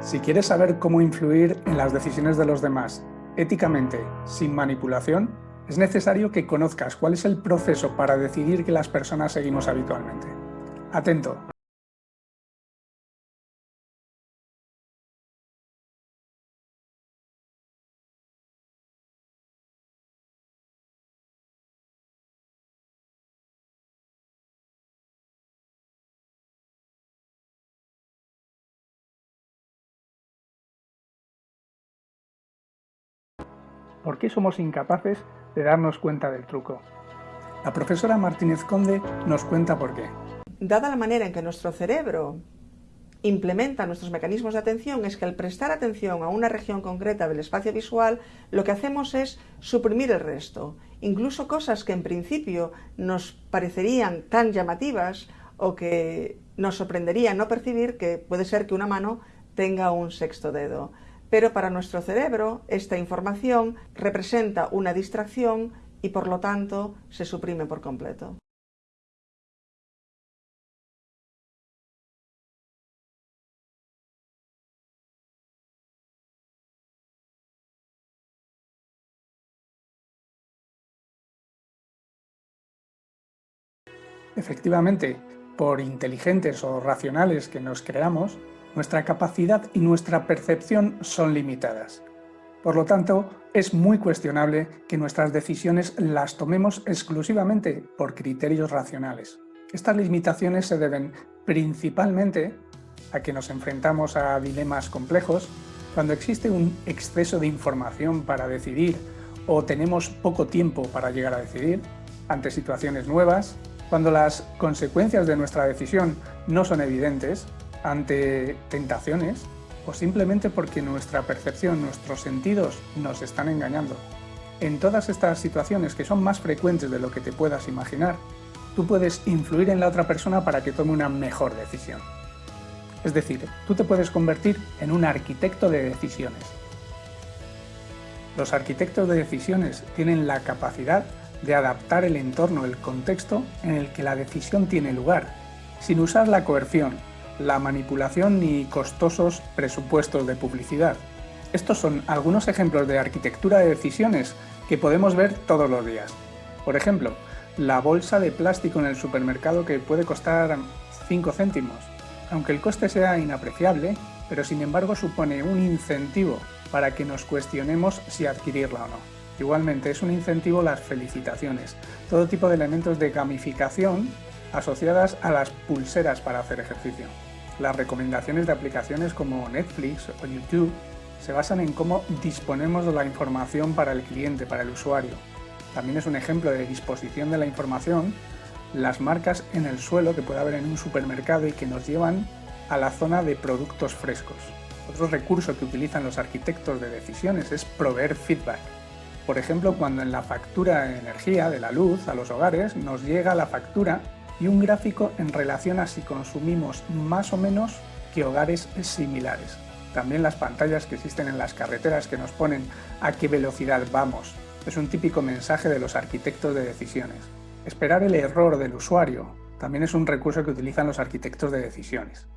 Si quieres saber cómo influir en las decisiones de los demás éticamente, sin manipulación, es necesario que conozcas cuál es el proceso para decidir que las personas seguimos habitualmente. Atento. ¿Por qué somos incapaces de darnos cuenta del truco? La profesora Martínez Conde nos cuenta por qué. Dada la manera en que nuestro cerebro implementa nuestros mecanismos de atención es que al prestar atención a una región concreta del espacio visual, lo que hacemos es suprimir el resto. Incluso cosas que en principio nos parecerían tan llamativas o que nos sorprendería no percibir que puede ser que una mano tenga un sexto dedo pero para nuestro cerebro esta información representa una distracción y por lo tanto se suprime por completo. Efectivamente, por inteligentes o racionales que nos creamos, nuestra capacidad y nuestra percepción son limitadas. Por lo tanto, es muy cuestionable que nuestras decisiones las tomemos exclusivamente por criterios racionales. Estas limitaciones se deben principalmente a que nos enfrentamos a dilemas complejos cuando existe un exceso de información para decidir o tenemos poco tiempo para llegar a decidir, ante situaciones nuevas, cuando las consecuencias de nuestra decisión no son evidentes ante tentaciones o simplemente porque nuestra percepción, nuestros sentidos nos están engañando. En todas estas situaciones que son más frecuentes de lo que te puedas imaginar, tú puedes influir en la otra persona para que tome una mejor decisión. Es decir, tú te puedes convertir en un arquitecto de decisiones. Los arquitectos de decisiones tienen la capacidad de adaptar el entorno, el contexto en el que la decisión tiene lugar, sin usar la coerción, la manipulación ni costosos presupuestos de publicidad. Estos son algunos ejemplos de arquitectura de decisiones que podemos ver todos los días. Por ejemplo, la bolsa de plástico en el supermercado que puede costar 5 céntimos. Aunque el coste sea inapreciable, pero sin embargo supone un incentivo para que nos cuestionemos si adquirirla o no. Igualmente es un incentivo las felicitaciones, todo tipo de elementos de gamificación asociadas a las pulseras para hacer ejercicio. Las recomendaciones de aplicaciones como Netflix o YouTube se basan en cómo disponemos de la información para el cliente, para el usuario. También es un ejemplo de disposición de la información las marcas en el suelo que puede haber en un supermercado y que nos llevan a la zona de productos frescos. Otro recurso que utilizan los arquitectos de decisiones es proveer feedback. Por ejemplo, cuando en la factura de energía de la luz a los hogares nos llega la factura y un gráfico en relación a si consumimos más o menos que hogares similares. También las pantallas que existen en las carreteras que nos ponen a qué velocidad vamos. Es un típico mensaje de los arquitectos de decisiones. Esperar el error del usuario también es un recurso que utilizan los arquitectos de decisiones.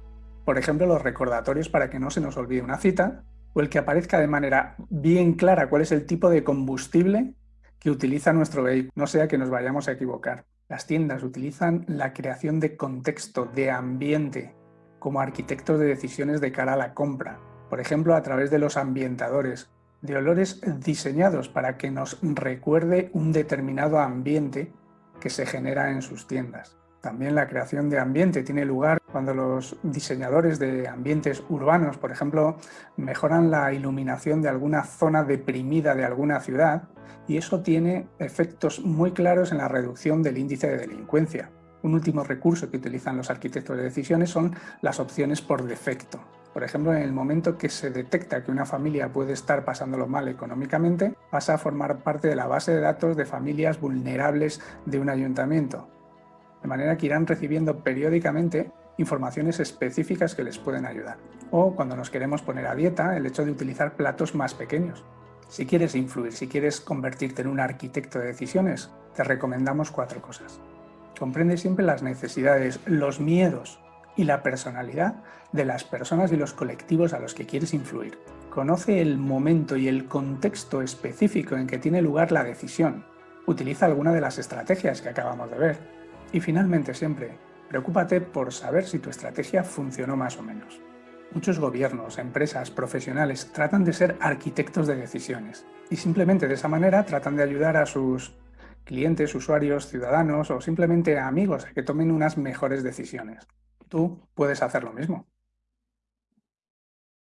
Por ejemplo, los recordatorios para que no se nos olvide una cita o el que aparezca de manera bien clara cuál es el tipo de combustible que utiliza nuestro vehículo, no sea que nos vayamos a equivocar. Las tiendas utilizan la creación de contexto, de ambiente, como arquitectos de decisiones de cara a la compra, por ejemplo a través de los ambientadores, de olores diseñados para que nos recuerde un determinado ambiente que se genera en sus tiendas. También la creación de ambiente tiene lugar cuando los diseñadores de ambientes urbanos, por ejemplo, mejoran la iluminación de alguna zona deprimida de alguna ciudad y eso tiene efectos muy claros en la reducción del índice de delincuencia. Un último recurso que utilizan los arquitectos de decisiones son las opciones por defecto. Por ejemplo, en el momento que se detecta que una familia puede estar pasándolo mal económicamente, pasa a formar parte de la base de datos de familias vulnerables de un ayuntamiento de manera que irán recibiendo periódicamente informaciones específicas que les pueden ayudar. O cuando nos queremos poner a dieta, el hecho de utilizar platos más pequeños. Si quieres influir, si quieres convertirte en un arquitecto de decisiones, te recomendamos cuatro cosas. Comprende siempre las necesidades, los miedos y la personalidad de las personas y los colectivos a los que quieres influir. Conoce el momento y el contexto específico en que tiene lugar la decisión. Utiliza alguna de las estrategias que acabamos de ver. Y finalmente siempre, preocúpate por saber si tu estrategia funcionó más o menos. Muchos gobiernos, empresas, profesionales tratan de ser arquitectos de decisiones y simplemente de esa manera tratan de ayudar a sus clientes, usuarios, ciudadanos o simplemente amigos a que tomen unas mejores decisiones. Tú puedes hacer lo mismo.